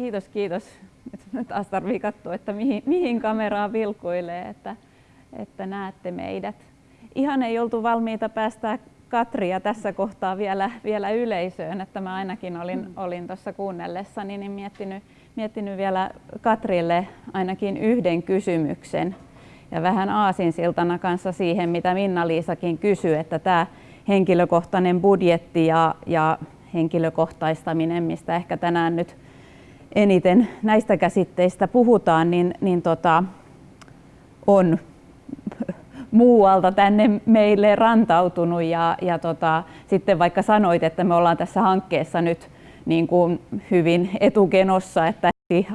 kiitos, kiitos. Nyt taas tarvii katsoa, että mihin, mihin kameraa vilkuilee, että, että näette meidät. Ihan ei oltu valmiita päästää Katria tässä kohtaa vielä, vielä yleisöön, että mä ainakin olin, mm. olin tuossa kuunnellessani niin miettinyt, miettinyt vielä Katrille ainakin yhden kysymyksen ja vähän aasinsiltana kanssa siihen, mitä Minna-Liisakin kysyi, että tämä henkilökohtainen budjetti ja, ja henkilökohtaistaminen, mistä ehkä tänään nyt eniten näistä käsitteistä puhutaan, niin, niin tota, on muualta tänne meille rantautunut ja, ja tota, sitten vaikka sanoit, että me ollaan tässä hankkeessa nyt niin kuin hyvin etukenossa, että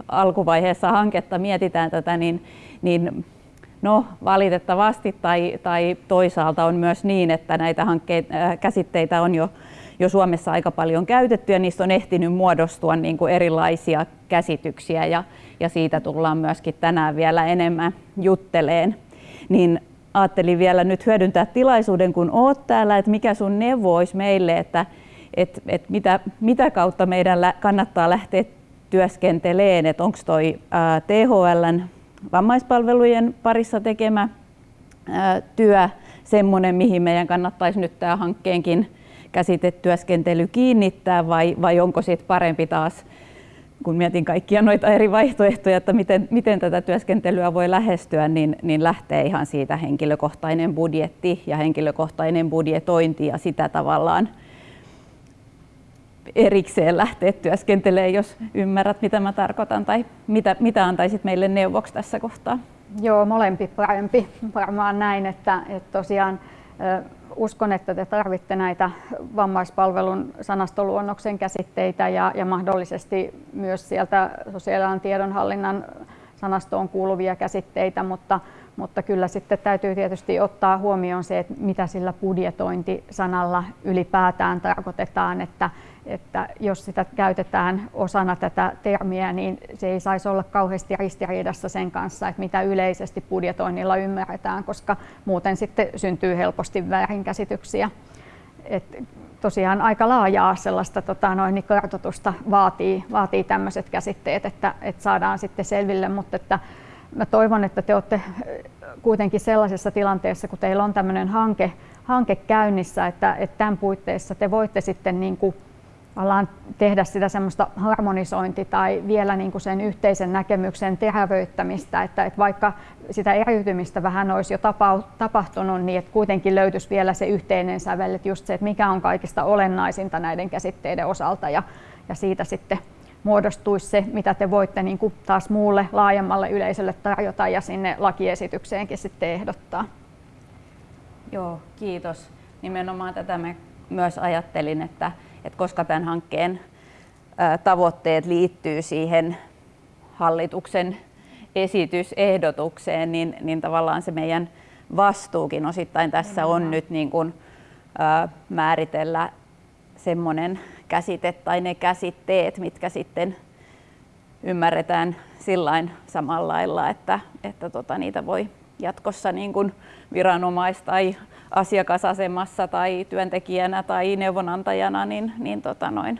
alkuvaiheessa hanketta mietitään tätä, niin, niin no, valitettavasti tai, tai toisaalta on myös niin, että näitä hankkeita, äh, käsitteitä on jo, jo Suomessa aika paljon käytetty ja niistä on ehtinyt muodostua niin kuin erilaisia käsityksiä ja, ja siitä tullaan myöskin tänään vielä enemmän jutteleen. Niin ajattelin vielä nyt hyödyntää tilaisuuden, kun oot täällä, että mikä sun neuvo olisi meille, että et, et mitä, mitä kautta meidän kannattaa lähteä työskenteleen, että onko toi ää, THLn vammaispalvelujen parissa tekemä ää, työ semmoinen, mihin meidän kannattaisi nyt tämä hankkeenkin käsitetyöskentely kiinnittää vai, vai onko sitten parempi taas kun mietin kaikkia noita eri vaihtoehtoja, että miten, miten tätä työskentelyä voi lähestyä, niin, niin lähtee ihan siitä henkilökohtainen budjetti ja henkilökohtainen budjetointi ja sitä tavallaan erikseen lähteä työskentelemään, jos ymmärrät, mitä mä tarkoitan tai mitä, mitä antaisit meille neuvoksi tässä kohtaa? Joo, molempi parempi. Varmaan näin, että, että tosiaan uskon, että te tarvitte näitä vammaispalvelun sanastoluonnoksen käsitteitä ja, ja mahdollisesti myös sieltä sosiaalialan tiedonhallinnan sanastoon kuuluvia käsitteitä, mutta, mutta kyllä sitten täytyy tietysti ottaa huomioon se, että mitä sillä budjetointisanalla ylipäätään tarkoitetaan, että, että jos sitä käytetään osana tätä termiä, niin se ei saisi olla kauheasti ristiriidassa sen kanssa, että mitä yleisesti budjetoinnilla ymmärretään, koska muuten sitten syntyy helposti väärinkäsityksiä. Et tosiaan aika laajaa sellaista tota, noin, niin kartoitusta vaatii, vaatii tämmöiset käsitteet, että, että saadaan sitten selville, mutta että mä toivon, että te olette kuitenkin sellaisessa tilanteessa, kun teillä on tämmöinen hanke, hanke käynnissä, että, että tämän puitteissa te voitte sitten niin kuin ollaan tehdä sitä semmoista harmonisointi tai vielä niin kuin sen yhteisen näkemyksen terävöittämistä, että, että vaikka sitä eriytymistä vähän olisi jo tapahtunut, niin että kuitenkin löytyisi vielä se yhteinen sävel, että just se, että mikä on kaikista olennaisinta näiden käsitteiden osalta ja, ja siitä sitten muodostuisi se, mitä te voitte niin kuin taas muulle laajemmalle yleisölle tarjota ja sinne lakiesitykseenkin sitten ehdottaa. Joo, kiitos. Nimenomaan tätä me myös ajattelin, että että koska tämän hankkeen tavoitteet liittyy siihen hallituksen esitysehdotukseen, niin, niin tavallaan se meidän vastuukin osittain tässä on nyt niin kuin, ää, määritellä semmoinen käsite tai ne käsitteet, mitkä sitten ymmärretään sillain samalla lailla, että, että tota, niitä voi jatkossa niin kuin viranomais- tai asiakasasemassa tai työntekijänä tai neuvonantajana niin, niin tota noin,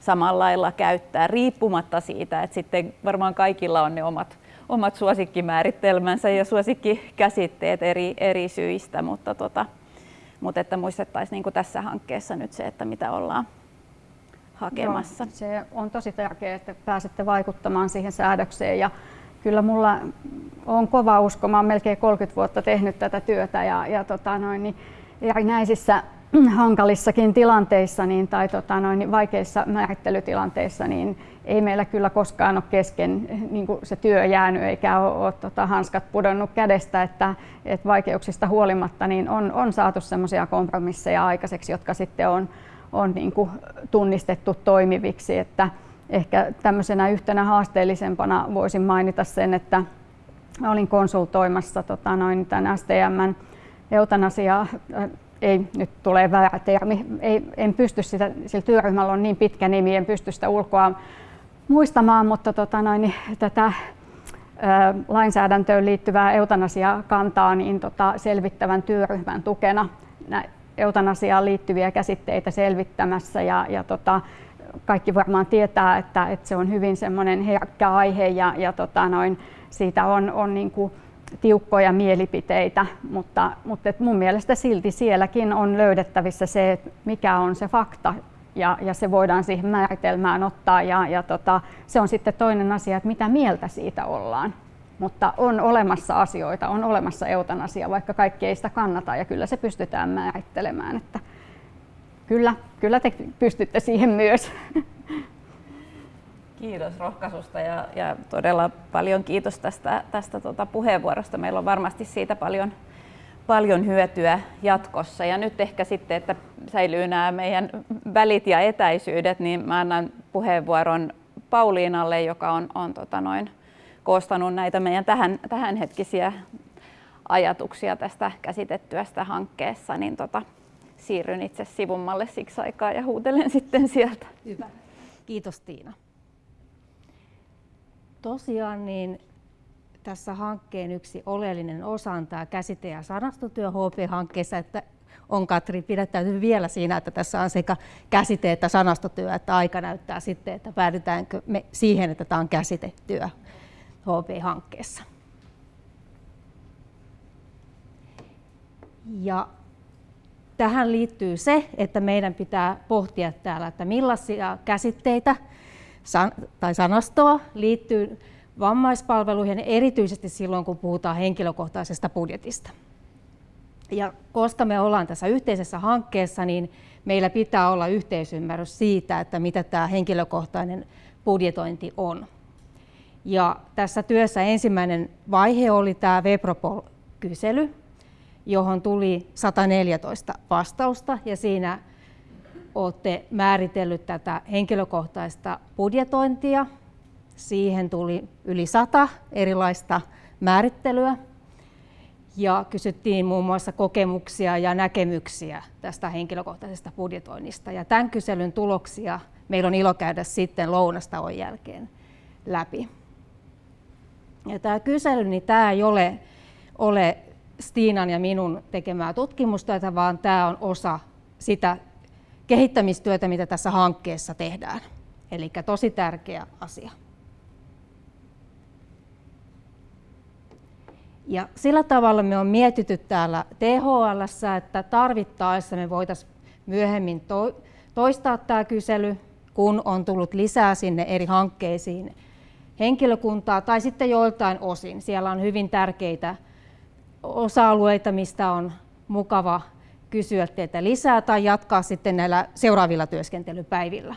samalla lailla käyttää, riippumatta siitä, että sitten varmaan kaikilla on ne omat, omat suosikkimäärittelmänsä ja suosikkikäsitteet eri, eri syistä, mutta, tota, mutta että muistettaisiin niin tässä hankkeessa nyt se, että mitä ollaan hakemassa. Joo, se on tosi tärkeää, että pääsette vaikuttamaan siihen säädökseen ja kyllä mulla on kova usko. Mä olen melkein 30 vuotta tehnyt tätä työtä ja, ja tota noin, niin erinäisissä hankalissakin tilanteissa niin, tai tota noin, niin vaikeissa määrittelytilanteissa niin ei meillä kyllä koskaan ole kesken niin se työ jäänyt eikä ole, ole tota, hanskat pudonnut kädestä, että, että vaikeuksista huolimatta niin on, on saatu sellaisia kompromisseja aikaiseksi, jotka sitten on, on niin kuin tunnistettu toimiviksi. Että, Ehkä tämmöisenä yhtenä haasteellisempana voisin mainita sen, että olin konsultoimassa tota, noin tämän STMn eutanasia, äh, ei nyt tulee väärä termi, ei, en pysty sitä, sillä työryhmällä on niin pitkä nimi, en pysty sitä ulkoa muistamaan, mutta tota, noin, tätä äh, lainsäädäntöön liittyvää eutanasiakantaa niin tota, selvittävän työryhmän tukena eutanasiaan liittyviä käsitteitä selvittämässä ja, ja tota, kaikki varmaan tietää, että, että se on hyvin semmoinen herkkä aihe ja, ja tota noin, siitä on, on niin kuin tiukkoja mielipiteitä, mutta, mutta mun mielestä silti sielläkin on löydettävissä se, että mikä on se fakta ja, ja se voidaan siihen määritelmään ottaa ja, ja tota, se on sitten toinen asia, että mitä mieltä siitä ollaan. Mutta on olemassa asioita, on olemassa eutanasia, vaikka kaikki ei sitä kannata ja kyllä se pystytään määrittelemään. Että kyllä, kyllä te pystytte siihen myös. Kiitos rohkaisusta ja, ja todella paljon kiitos tästä, tästä tuota puheenvuorosta. Meillä on varmasti siitä paljon, paljon hyötyä jatkossa. Ja nyt ehkä sitten, että säilyy nämä meidän välit ja etäisyydet, niin mä annan puheenvuoron Pauliinalle, joka on, on tota noin, koostanut näitä meidän tähän, tähänhetkisiä ajatuksia tästä käsitettyästä hankkeessa, niin tota, siirryn itse sivummalle siksi aikaa ja huutelen sitten sieltä. Hyvä. Kiitos Tiina. Tosiaan niin tässä hankkeen yksi oleellinen osa on tämä käsite- ja sanastotyö HP-hankkeessa, että on Katri pidättäytynyt vielä siinä, että tässä on sekä käsite- että sanastotyö, että aika näyttää sitten, että päädytäänkö me siihen, että tämä on käsitetyö HP-hankkeessa. Ja tähän liittyy se, että meidän pitää pohtia täällä, että millaisia käsitteitä tai sanastoa liittyy vammaispalveluihin, erityisesti silloin, kun puhutaan henkilökohtaisesta budjetista. Ja koska me ollaan tässä yhteisessä hankkeessa, niin meillä pitää olla yhteisymmärrys siitä, että mitä tämä henkilökohtainen budjetointi on. Ja tässä työssä ensimmäinen vaihe oli tämä Vepropol-kysely, johon tuli 114 vastausta ja siinä olette määritellyt tätä henkilökohtaista budjetointia. Siihen tuli yli sata erilaista määrittelyä ja kysyttiin muun muassa kokemuksia ja näkemyksiä tästä henkilökohtaisesta budjetoinnista. Ja tämän kyselyn tuloksia meillä on ilo käydä sitten lounastauon jälkeen läpi. Ja tämä kysely, niin tämä ei ole, ole Stiinan ja minun tekemää tutkimustyötä, vaan tämä on osa sitä kehittämistyötä, mitä tässä hankkeessa tehdään. Eli tosi tärkeä asia. Ja sillä tavalla me on mietitty täällä THL, että tarvittaessa me voitaisiin myöhemmin toistaa tämä kysely, kun on tullut lisää sinne eri hankkeisiin henkilökuntaa tai sitten joiltain osin. Siellä on hyvin tärkeitä osa-alueita, mistä on mukava kysyä teitä lisää tai jatkaa sitten näillä seuraavilla työskentelypäivillä.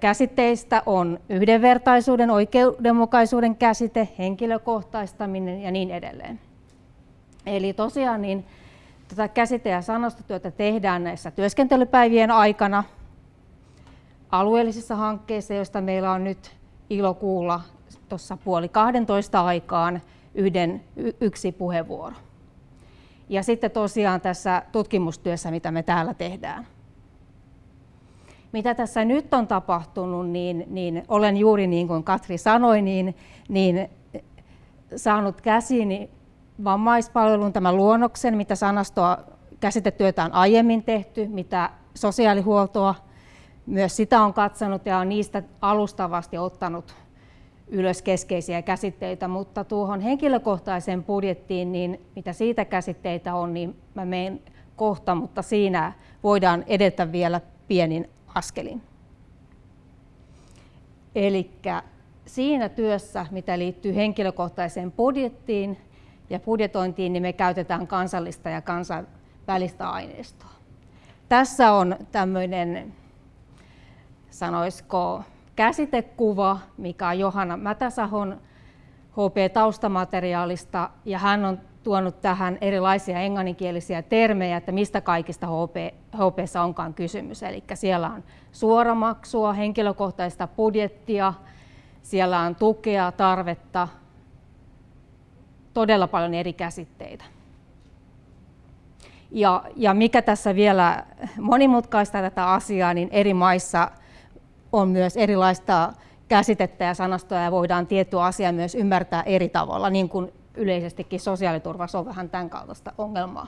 Käsitteistä on yhdenvertaisuuden, oikeudenmukaisuuden käsite, henkilökohtaistaminen ja niin edelleen. Eli tosiaan niin tätä käsite- ja sanastotyötä tehdään näissä työskentelypäivien aikana alueellisissa hankkeissa, joista meillä on nyt ilo kuulla tuossa puoli 12 aikaan yhden, yksi puheenvuoro. Ja sitten tosiaan tässä tutkimustyössä, mitä me täällä tehdään. Mitä tässä nyt on tapahtunut, niin, niin olen juuri niin kuin Katri sanoi, niin, niin saanut käsiini vammaispalvelun tämän luonnoksen, mitä sanastoa käsitetyötä on aiemmin tehty, mitä sosiaalihuoltoa, myös sitä on katsonut ja on niistä alustavasti ottanut ylös keskeisiä käsitteitä, mutta tuohon henkilökohtaiseen budjettiin, niin mitä siitä käsitteitä on, niin mä menen kohta, mutta siinä voidaan edetä vielä pienin askelin. Eli siinä työssä, mitä liittyy henkilökohtaiseen budjettiin ja budjetointiin, niin me käytetään kansallista ja kansainvälistä aineistoa. Tässä on tämmöinen, sanoisiko, käsitekuva, mikä on Johanna Mätäsahon HP-taustamateriaalista, ja hän on tuonut tähän erilaisia englanninkielisiä termejä, että mistä kaikista HP, HPssa onkaan kysymys. Eli siellä on suoramaksua, henkilökohtaista budjettia, siellä on tukea, tarvetta, todella paljon eri käsitteitä. Ja, ja mikä tässä vielä monimutkaista tätä asiaa, niin eri maissa on myös erilaista käsitettä ja sanastoa ja voidaan tiettyä asiaa myös ymmärtää eri tavalla, niin kuin yleisestikin sosiaaliturvassa on vähän tämän kaltaista ongelmaa.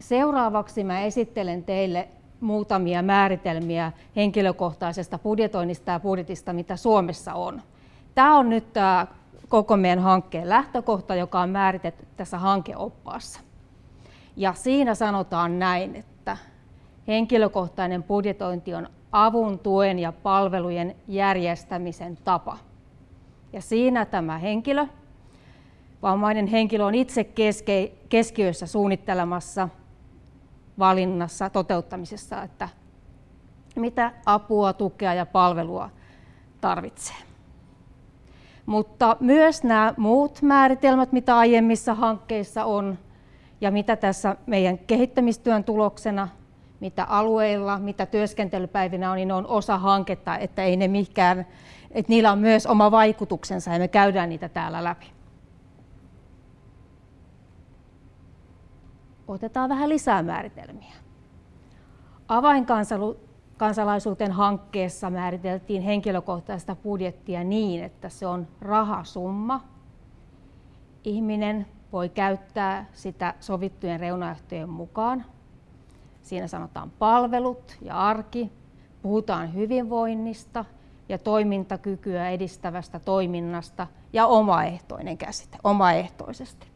Seuraavaksi mä esittelen teille muutamia määritelmiä henkilökohtaisesta budjetoinnista ja budjetista, mitä Suomessa on. Tämä on nyt tämä koko meidän hankkeen lähtökohta, joka on määritetty tässä hankeoppaassa. Ja siinä sanotaan näin, että henkilökohtainen budjetointi on avun, tuen ja palvelujen järjestämisen tapa. Ja siinä tämä henkilö, vammainen henkilö on itse keske, keskiössä suunnittelemassa, valinnassa, toteuttamisessa, että mitä apua, tukea ja palvelua tarvitsee. Mutta myös nämä muut määritelmät, mitä aiemmissa hankkeissa on, ja mitä tässä meidän kehittämistyön tuloksena, mitä alueilla, mitä työskentelypäivinä on, niin ne on osa hanketta, että ei ne mikään, että niillä on myös oma vaikutuksensa ja me käydään niitä täällä läpi. Otetaan vähän lisää määritelmiä. Avainkansalaisuuteen hankkeessa määriteltiin henkilökohtaista budjettia niin, että se on rahasumma. Ihminen voi käyttää sitä sovittujen reunaehtojen mukaan. Siinä sanotaan palvelut ja arki, puhutaan hyvinvoinnista ja toimintakykyä edistävästä toiminnasta ja omaehtoinen käsite, omaehtoisesti.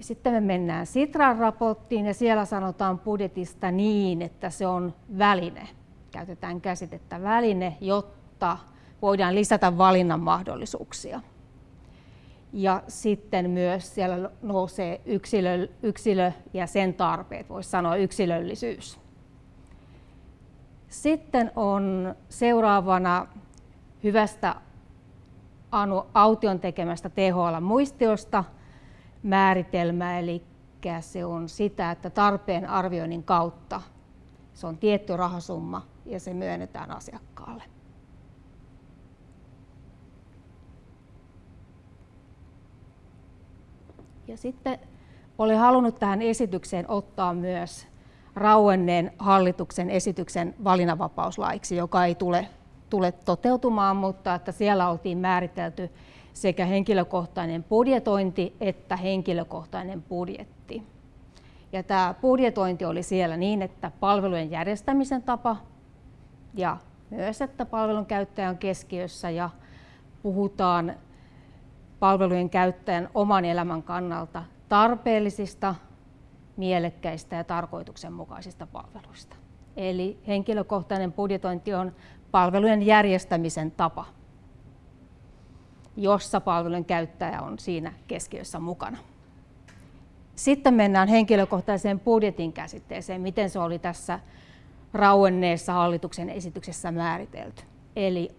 Sitten me mennään Sitran raporttiin ja siellä sanotaan budjetista niin, että se on väline. Käytetään käsitettä väline, jotta voidaan lisätä valinnan mahdollisuuksia. Ja sitten myös siellä nousee yksilö, yksilö ja sen tarpeet, voisi sanoa yksilöllisyys. Sitten on seuraavana hyvästä Anu Aution tekemästä THL-muistiosta määritelmä, eli se on sitä, että tarpeen arvioinnin kautta se on tietty rahasumma ja se myönnetään asiakkaalle. Ja sitten olen halunnut tähän esitykseen ottaa myös rauenneen hallituksen esityksen valinnanvapauslaiksi, joka ei tule, tule toteutumaan, mutta että siellä oltiin määritelty sekä henkilökohtainen budjetointi että henkilökohtainen budjetti. Ja tämä budjetointi oli siellä niin, että palvelujen järjestämisen tapa ja myös, että palvelun käyttäjä on keskiössä ja puhutaan palvelujen käyttäjän oman elämän kannalta tarpeellisista, mielekkäistä ja tarkoituksenmukaisista palveluista. Eli henkilökohtainen budjetointi on palvelujen järjestämisen tapa jossa palvelun käyttäjä on siinä keskiössä mukana. Sitten mennään henkilökohtaiseen budjetin käsitteeseen, miten se oli tässä rauenneessa hallituksen esityksessä määritelty. Eli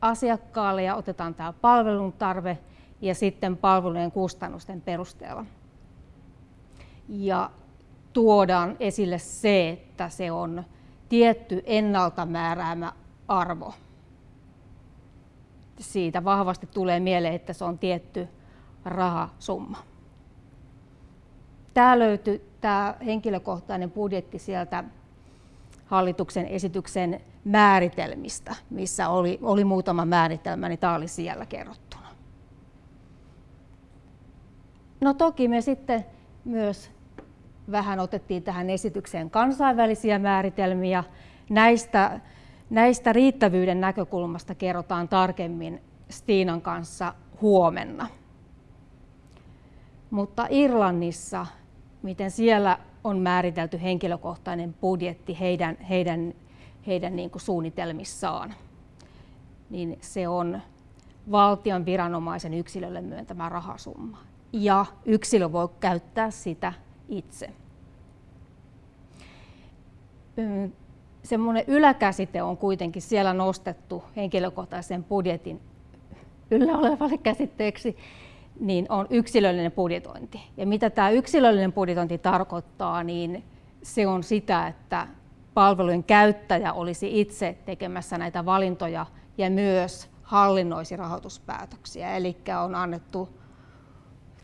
asiakkaalle ja otetaan tämä palvelun tarve ja sitten palvelujen kustannusten perusteella. Ja tuodaan esille se, että se on tietty ennalta määräämä arvo siitä vahvasti tulee mieleen, että se on tietty rahasumma. Tämä löytyy tämä henkilökohtainen budjetti sieltä hallituksen esityksen määritelmistä, missä oli, oli muutama määritelmä, niin tämä oli siellä kerrottuna. No toki me sitten myös vähän otettiin tähän esitykseen kansainvälisiä määritelmiä. Näistä Näistä riittävyyden näkökulmasta kerrotaan tarkemmin Stiinan kanssa huomenna. Mutta Irlannissa, miten siellä on määritelty henkilökohtainen budjetti heidän, heidän, heidän niin kuin suunnitelmissaan, niin se on valtion viranomaisen yksilölle myöntämä rahasumma. Ja yksilö voi käyttää sitä itse semmoinen yläkäsite on kuitenkin siellä nostettu henkilökohtaisen budjetin yllä olevalle käsitteeksi, niin on yksilöllinen budjetointi. Ja mitä tämä yksilöllinen budjetointi tarkoittaa, niin se on sitä, että palvelujen käyttäjä olisi itse tekemässä näitä valintoja ja myös hallinnoisi rahoituspäätöksiä. Eli on annettu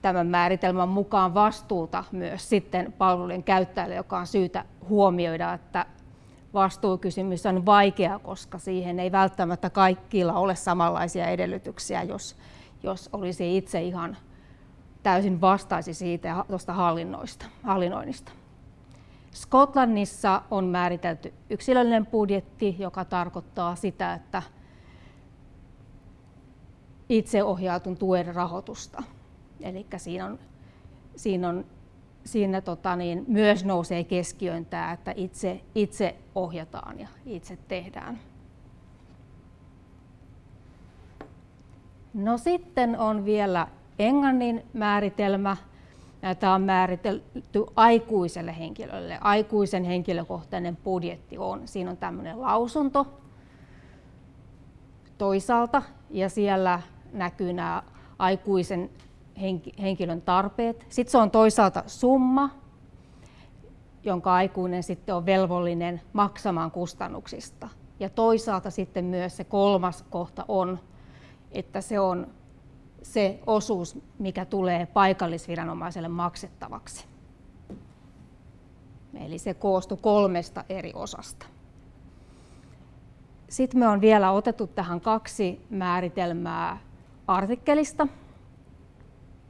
tämän määritelmän mukaan vastuuta myös sitten palvelujen käyttäjälle, joka on syytä huomioida, että vastuukysymys on vaikea, koska siihen ei välttämättä kaikilla ole samanlaisia edellytyksiä, jos, jos olisi itse ihan täysin vastaisi siitä tuosta hallinnoista, hallinnoinnista. Skotlannissa on määritelty yksilöllinen budjetti, joka tarkoittaa sitä, että itseohjautun tuen rahoitusta. Eli siinä, on, siinä, on, siinä tota niin, myös nousee keskiöön tämä, että itse, itse ohjataan ja itse tehdään. No sitten on vielä englannin määritelmä. Tämä on määritelty aikuiselle henkilölle. Aikuisen henkilökohtainen budjetti on. Siinä on tämmöinen lausunto toisaalta ja siellä näkyy nämä aikuisen henkilön tarpeet. Sitten se on toisaalta summa, jonka aikuinen sitten on velvollinen maksamaan kustannuksista. Ja toisaalta sitten myös se kolmas kohta on, että se on se osuus, mikä tulee paikallisviranomaiselle maksettavaksi. Eli se koostuu kolmesta eri osasta. Sitten me on vielä otettu tähän kaksi määritelmää artikkelista.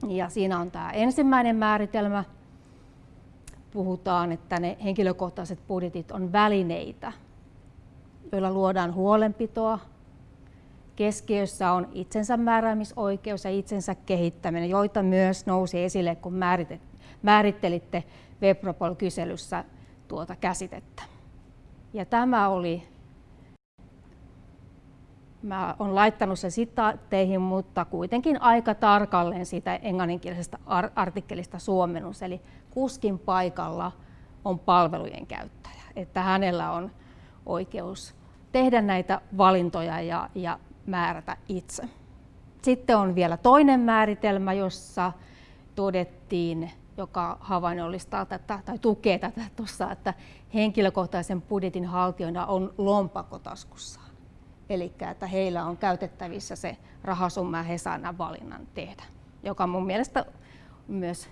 Ja siinä on tämä ensimmäinen määritelmä. Puhutaan, että ne henkilökohtaiset budjetit on välineitä, joilla luodaan huolenpitoa. Keskiössä on itsensä määräämisoikeus ja itsensä kehittäminen, joita myös nousi esille, kun määrittelitte Webropol-kyselyssä tuota käsitettä. Ja tämä oli Mä olen laittanut sen sitaatteihin, mutta kuitenkin aika tarkalleen siitä englanninkielisestä artikkelista suomennus. Eli kuskin paikalla on palvelujen käyttäjä, että hänellä on oikeus tehdä näitä valintoja ja, ja määrätä itse. Sitten on vielä toinen määritelmä, jossa todettiin, joka havainnollistaa tätä tai tukee tätä tuossa, että henkilökohtaisen budjetin haltijoina on lompakotaskussa. Eli että heillä on käytettävissä se rahasumma ja he saavat valinnan tehdä, joka mun mielestä myös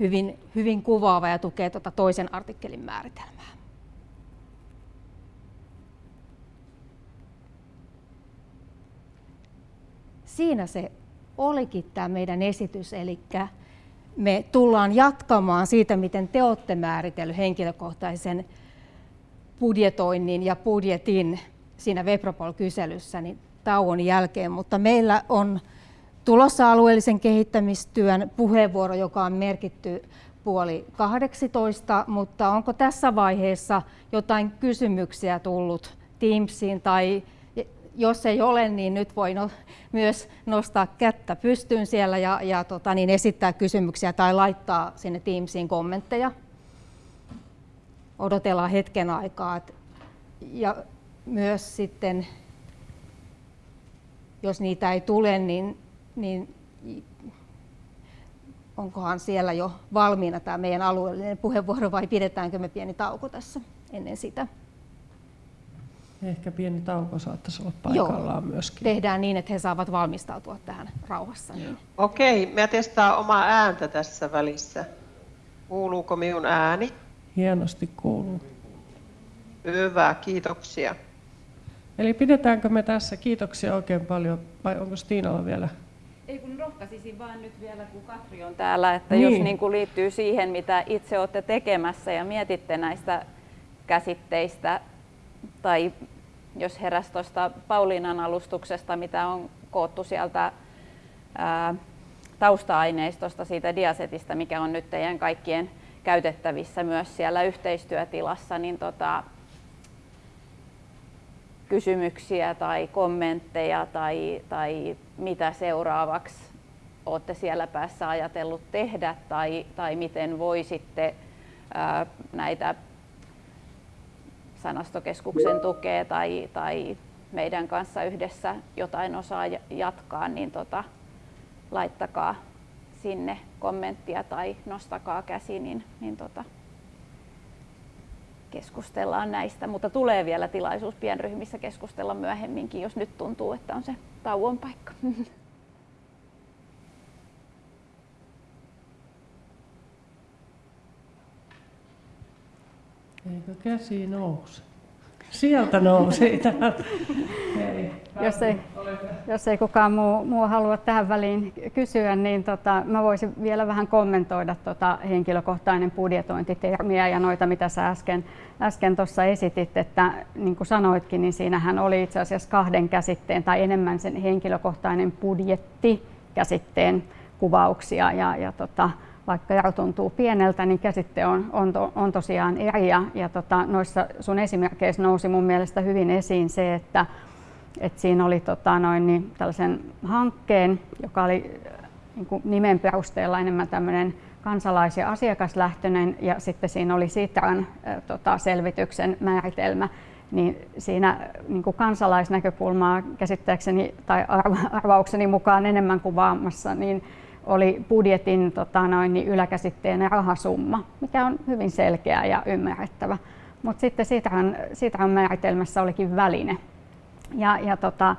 hyvin, hyvin kuvaava ja tukee tuota toisen artikkelin määritelmää. Siinä se olikin tämä meidän esitys, eli me tullaan jatkamaan siitä, miten te olette määritellyt henkilökohtaisen budjetoinnin ja budjetin siinä Webropol-kyselyssä niin tauon jälkeen, mutta meillä on tulossa alueellisen kehittämistyön puheenvuoro, joka on merkitty puoli 18, mutta onko tässä vaiheessa jotain kysymyksiä tullut Teamsiin tai jos ei ole, niin nyt voi no, myös nostaa kättä pystyyn siellä ja, ja tota, niin esittää kysymyksiä tai laittaa sinne Teamsiin kommentteja. Odotellaan hetken aikaa. Ja myös sitten, jos niitä ei tule, niin, niin onkohan siellä jo valmiina tämä meidän alueellinen puheenvuoro vai pidetäänkö me pieni tauko tässä ennen sitä? Ehkä pieni tauko saattaisi olla paikallaan Joo. myöskin. Tehdään niin, että he saavat valmistautua tähän rauhassa. Niin. Okei, mä testaan omaa ääntä tässä välissä. Kuuluuko minun ääni? Hienosti kuuluu. Hyvä, kiitoksia. Eli pidetäänkö me tässä? Kiitoksia oikein paljon. Vai onko Stiinalla vielä? Ei kun rohkaisisin vaan nyt vielä, kun Katri on täällä, että niin. jos niin kuin liittyy siihen, mitä itse olette tekemässä ja mietitte näistä käsitteistä, tai jos heräsi tuosta Pauliinan alustuksesta, mitä on koottu sieltä ää, tausta-aineistosta siitä diasetista, mikä on nyt teidän kaikkien käytettävissä myös siellä yhteistyötilassa, niin tota, kysymyksiä tai kommentteja tai, tai mitä seuraavaksi olette siellä päässä ajatellut tehdä tai, tai miten voisitte ää, näitä sanastokeskuksen tukea tai, tai meidän kanssa yhdessä jotain osaa jatkaa, niin tota, laittakaa sinne kommenttia tai nostakaa käsi, niin, niin tota, keskustellaan näistä, mutta tulee vielä tilaisuus pienryhmissä keskustella myöhemminkin, jos nyt tuntuu, että on se tauon paikka. Eikö käsi nouse? Sieltä nousi. Jos ei, jos ei kukaan muu, muu halua tähän väliin kysyä, niin tota, mä voisin vielä vähän kommentoida tota henkilökohtainen budjetointitermiä ja noita, mitä sä äsken, äsken tuossa esitit, että niin kuin sanoitkin, niin siinähän oli itse asiassa kahden käsitteen tai enemmän sen henkilökohtainen budjetti käsitteen kuvauksia ja, ja tota, vaikka ero tuntuu pieneltä, niin käsite on, on, to, on tosiaan eri. Ja, ja tota, noissa sun esimerkkeissä nousi mun mielestä hyvin esiin se, että et siinä oli tota, noin, niin, tällaisen hankkeen, joka oli niin kuin nimen perusteella enemmän tämmöinen kansalais- ja asiakaslähtöinen ja sitten siinä oli Sitran äh, tota, selvityksen määritelmä, niin siinä niin kuin kansalaisnäkökulmaa käsittääkseni tai arvaukseni mukaan enemmän kuvaamassa, niin oli budjetin tota, noin, niin yläkäsitteenä rahasumma, mikä on hyvin selkeä ja ymmärrettävä. Mutta sitten Sitran, Sitran määritelmässä olikin väline. Ja, ja tota,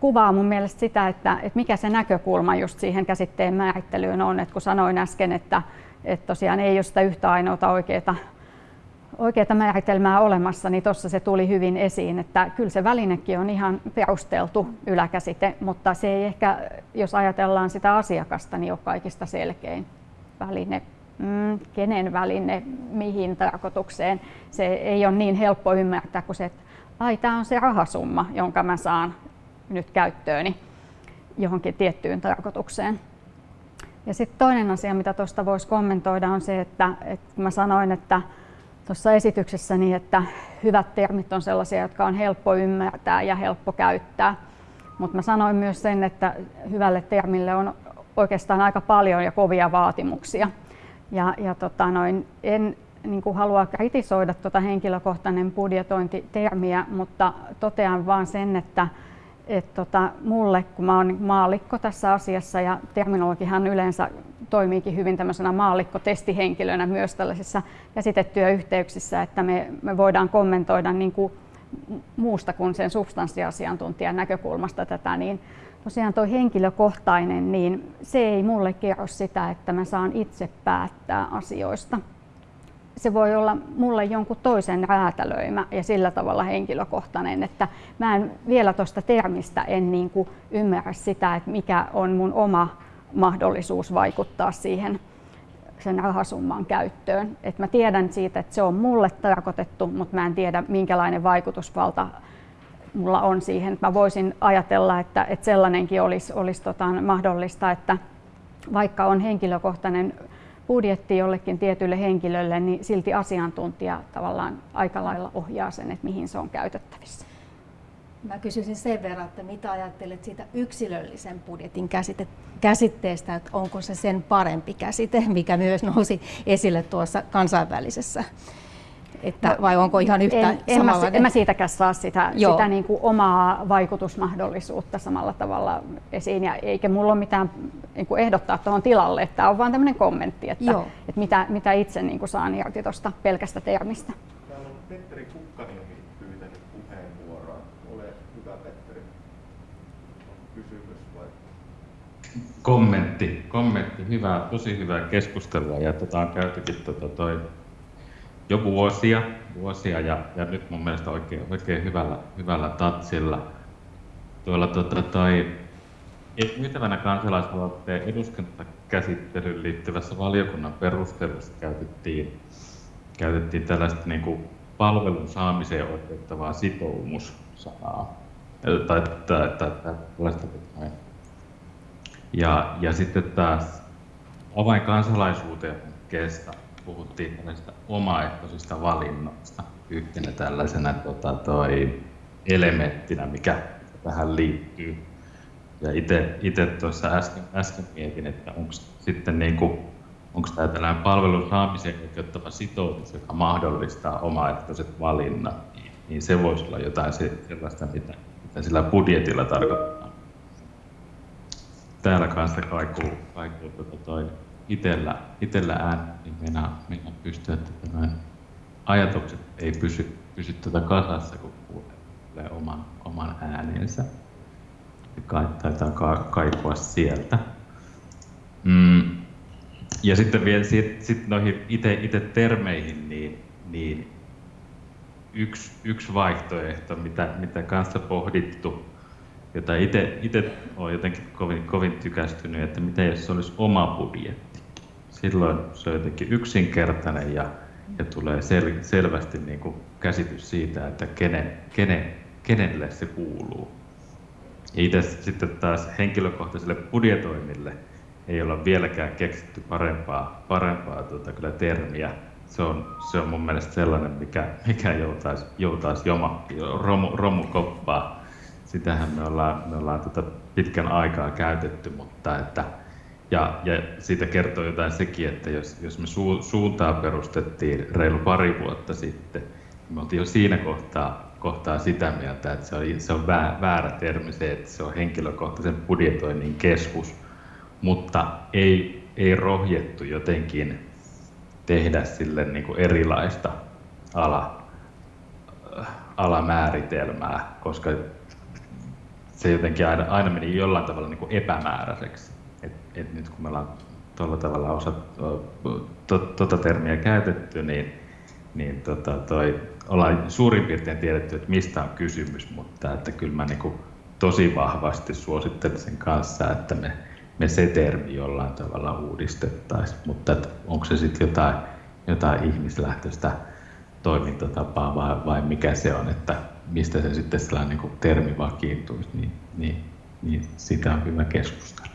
kuvaa mun mielestä sitä, että, että mikä se näkökulma just siihen käsitteen määrittelyyn on. Et kun sanoin äsken, että, että tosiaan ei ole sitä yhtä ainoata oikeaa oikeaa määritelmää olemassa, niin tuossa se tuli hyvin esiin, että kyllä se välinekin on ihan perusteltu yläkäsite, mutta se ei ehkä, jos ajatellaan sitä asiakasta, niin ole kaikista selkein väline. Mm, kenen väline, mihin tarkoitukseen. Se ei ole niin helppo ymmärtää kuin se, että ai tämä on se rahasumma, jonka mä saan nyt käyttööni johonkin tiettyyn tarkoitukseen. Ja sitten toinen asia, mitä tuosta voisi kommentoida, on se, että, että mä sanoin, että tuossa esityksessäni, että hyvät termit on sellaisia, jotka on helppo ymmärtää ja helppo käyttää. Mutta mä sanoin myös sen, että hyvälle termille on oikeastaan aika paljon ja kovia vaatimuksia. Ja, ja tota noin, en niin kuin halua kritisoida tuota henkilökohtainen budjetointitermiä, mutta totean vaan sen, että et tota, mulle, kun mä oon maallikko tässä asiassa ja terminologihan yleensä toimiikin hyvin tämmöisenä maallikko-testihenkilönä myös tällaisissa käsitetyöyhteyksissä, että me, me voidaan kommentoida niin kuin muusta kuin sen substanssiasiantuntijan näkökulmasta tätä, niin tosiaan tuo henkilökohtainen, niin se ei mulle kerro sitä, että mä saan itse päättää asioista. Se voi olla mulle jonkun toisen räätälöimä ja sillä tavalla henkilökohtainen, että mä en vielä tuosta termistä en niin kuin ymmärrä sitä, että mikä on mun oma mahdollisuus vaikuttaa siihen sen rahasumman käyttöön. Et mä tiedän siitä, että se on mulle tarkoitettu, mutta mä en tiedä minkälainen vaikutusvalta mulla on siihen. Mä voisin ajatella, että, että sellainenkin olisi, olisi tota mahdollista, että vaikka on henkilökohtainen budjetti jollekin tietylle henkilölle, niin silti asiantuntija tavallaan aika lailla ohjaa sen, että mihin se on käytettävissä. Mä kysyisin sen verran, että mitä ajattelet siitä yksilöllisen budjetin käsite, käsitteestä, että onko se sen parempi käsite, mikä myös nousi esille tuossa kansainvälisessä? Että, no, vai onko ihan yhtä en, en, mä, en mä siitäkään saa sitä, sitä niin kuin omaa vaikutusmahdollisuutta samalla tavalla esiin, ja eikä mulla ole mitään niin kuin ehdottaa tuohon tilalle, että tämä on vain tämmöinen kommentti, että, että mitä, mitä itse niin kuin saan irti tuosta pelkästä termistä. Täällä on Petteri Kukkaniemi pyytänyt puheenvuoroa. Ole hyvä Petteri. Kysymys vai? Kommentti, kommentti. Hyvä, tosi hyvää keskustelua ja tota, on käytykin tota, toi jo vuosia, vuosia ja, ja nyt mun mielestä oikein, oikein hyvällä, hyvällä tatsilla. Tuolla tota, toi, myytävänä kansalaisaloitteen eduskuntakäsittelyyn liittyvässä valiokunnan perustelussa käytettiin, käytettiin tällaista niin kuin palvelun saamiseen oikeuttavaa sitoumussanaa. Tai, tai, tai, tai, tai, ja, ja sitten taas avain kansalaisuuteen kestä puhuttiin tällaisista omaehtoisista valinnoista yhtenä tällaisena tota, toi elementtinä, mikä tähän liittyy. Ja itse tuossa äsken, äsken mietin, että onko sitten niin kuin, onko tämä tällainen palvelun saamiseen oikeuttava sitoutus, joka mahdollistaa omaehtoiset valinnat, niin, se voisi olla jotain sellaista, mitä, mitä sillä budjetilla tarkoittaa. Täällä kanssa kaikuu, kaikuu tuota toi itellä, itellä ään, niin meinaa, meinaa pystyä, että tämä ajatukset ei pysy, pysy tuota kasassa, kun kuulee oman, oman äänensä. Ka, taitaa ka, kaikua sieltä. Mm. Ja sitten vielä sit, sit noihin itse termeihin, niin, niin yksi, yksi vaihtoehto, mitä, mitä kanssa pohdittu, jota itse olen jotenkin kovin, kovin tykästynyt, että mitä jos se olisi oma budjetti. Silloin se on jotenkin yksinkertainen ja, ja tulee sel, selvästi niin kuin käsitys siitä, että kenen, kenen, kenelle se kuuluu. Ja itse sitten taas henkilökohtaiselle budjetoinnille ei olla vieläkään keksitty parempaa, parempaa tuota, kyllä termiä. Se on, se on mun mielestä sellainen, mikä, mikä joutaisi, joutaisi joma, romu, romukoppaa. Sitähän me ollaan, me ollaan tuota pitkän aikaa käytetty, mutta että, ja, ja siitä kertoo jotain sekin, että jos, jos me su, suuntaa perustettiin reilu pari vuotta sitten, niin me oltiin jo siinä kohtaa kohtaa sitä mieltä, että se on, se on väärä termi se, että se on henkilökohtaisen budjetoinnin keskus, mutta ei, ei rohjettu jotenkin tehdä sille niin kuin erilaista ala, alamääritelmää, koska se jotenkin aina, aina meni jollain tavalla niin kuin epämääräiseksi. Et, et nyt kun me ollaan tuolla tavalla osa, to, tuota termiä käytetty, niin, niin tota, toi ollaan suurin piirtein tiedetty, että mistä on kysymys, mutta että kyllä mä niin tosi vahvasti suosittelen sen kanssa, että me, me se termi jollain tavalla uudistettaisiin, mutta että onko se sitten jotain, jotain ihmislähtöistä toimintatapaa vai, vai mikä se on, että mistä se sitten sellainen niin termi vakiintuisi, niin, niin, niin sitä on hyvä keskustella.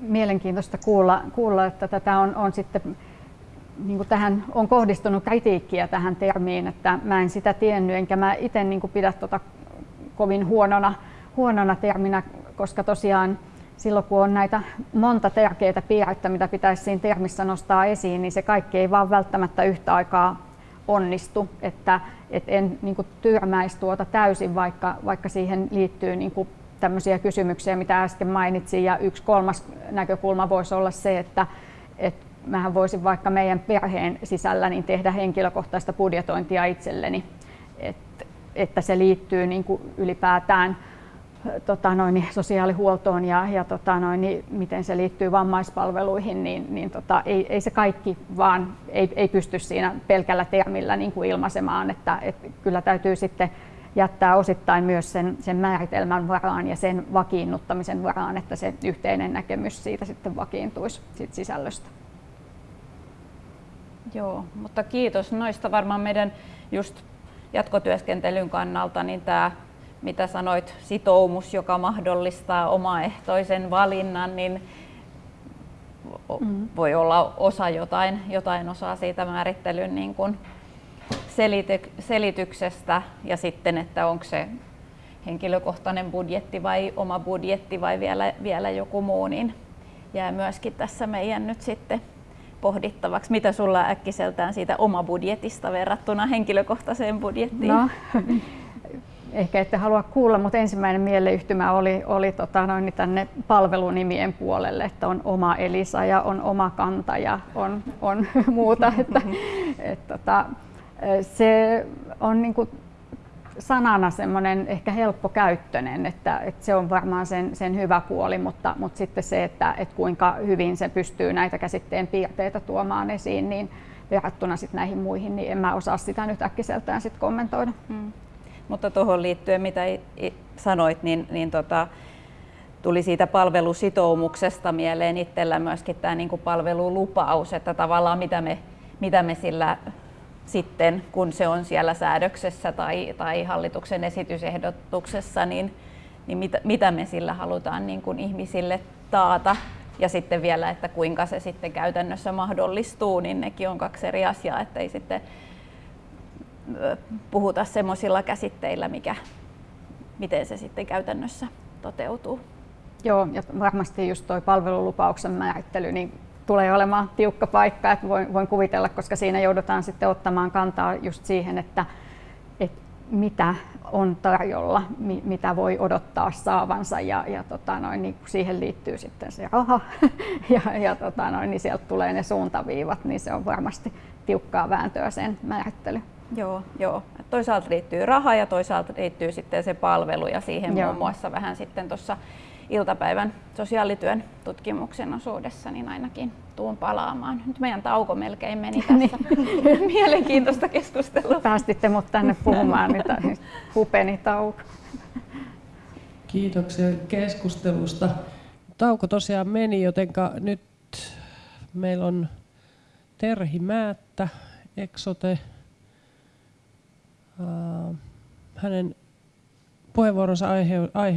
Mielenkiintoista kuulla, kuulla että tätä on, on sitten niin kuin tähän on kohdistunut kritiikkiä tähän termiin, että mä en sitä tiennyt, enkä mä itse niin pidä tota kovin huonona, huonona terminä, koska tosiaan silloin kun on näitä monta tärkeää piirrettä, mitä pitäisi siinä termissä nostaa esiin, niin se kaikki ei vaan välttämättä yhtä aikaa onnistu, että et en niin kuin, tyrmäisi tuota täysin, vaikka, vaikka siihen liittyy niin kuin, tämmöisiä kysymyksiä, mitä äsken mainitsin, ja yksi kolmas näkökulma voisi olla se, että, että mähän voisin vaikka meidän perheen sisällä niin tehdä henkilökohtaista budjetointia itselleni, Et, että se liittyy niin kuin ylipäätään tota noin, sosiaalihuoltoon ja, ja tota noin, niin miten se liittyy vammaispalveluihin, niin, niin tota, ei, ei se kaikki vaan ei, ei pysty siinä pelkällä termillä niin kuin ilmaisemaan, että, et kyllä täytyy sitten jättää osittain myös sen, sen määritelmän varaan ja sen vakiinnuttamisen varaan, että se yhteinen näkemys siitä sitten vakiintuisi siitä sisällöstä. Joo, mutta kiitos noista varmaan meidän just jatkotyöskentelyn kannalta, niin tämä mitä sanoit, sitoumus, joka mahdollistaa omaehtoisen valinnan, niin mm. voi olla osa jotain, jotain osaa siitä määrittelyn niin kuin selity, selityksestä ja sitten, että onko se henkilökohtainen budjetti vai oma budjetti vai vielä, vielä joku muu, niin jää myöskin tässä meidän nyt sitten pohdittavaksi. Mitä sulla äkkiseltään siitä oma budjetista verrattuna henkilökohtaiseen budjettiin? No, ehkä ette halua kuulla, mutta ensimmäinen mieleyhtymä oli, oli tota, noin, tänne palvelunimien puolelle, että on oma Elisa ja on oma kanta ja on, on muuta. Että, et, tota, se on niin kuin, sanana semmoinen ehkä helppokäyttöinen, että, että se on varmaan sen, sen hyvä puoli, mutta, mutta sitten se, että, että kuinka hyvin se pystyy näitä käsitteen piirteitä tuomaan esiin, niin verrattuna sitten näihin muihin, niin en mä osaa sitä nyt äkkiseltään sit kommentoida. Hmm. Mutta tuohon liittyen, mitä sanoit, niin, niin tota, tuli siitä palvelusitoumuksesta mieleen itsellä myöskin tämä niin palvelulupaus, että tavallaan mitä me, mitä me sillä sitten, kun se on siellä säädöksessä tai, tai hallituksen esitysehdotuksessa, niin, niin mitä, mitä me sillä halutaan niin kuin ihmisille taata. Ja sitten vielä, että kuinka se sitten käytännössä mahdollistuu, niin nekin on kaksi eri asiaa, että ei sitten puhuta semmoisilla käsitteillä, mikä, miten se sitten käytännössä toteutuu. Joo, ja varmasti just tuo palvelulupauksen määrittely, niin tulee olemaan tiukka paikka, että voin, voin kuvitella, koska siinä joudutaan sitten ottamaan kantaa just siihen, että, että mitä on tarjolla, mi, mitä voi odottaa saavansa ja, ja tota noin, niin siihen liittyy sitten se raha ja, ja tota noin, niin sieltä tulee ne suuntaviivat, niin se on varmasti tiukkaa vääntöä sen määrittely. Joo, joo. Toisaalta liittyy raha ja toisaalta liittyy sitten se palvelu ja siihen joo. muun muassa vähän sitten tuossa iltapäivän sosiaalityön tutkimuksen osuudessa, niin ainakin tuun palaamaan. Nyt meidän tauko melkein meni tässä. Mielenkiintoista keskustelua. Päästitte mut tänne puhumaan, nyt, nyt hupeni tauko. Kiitoksia keskustelusta. Tauko tosiaan meni, joten nyt meillä on Terhi Määttä, Exote. Hänen puheenvuoronsa aihe, aiheena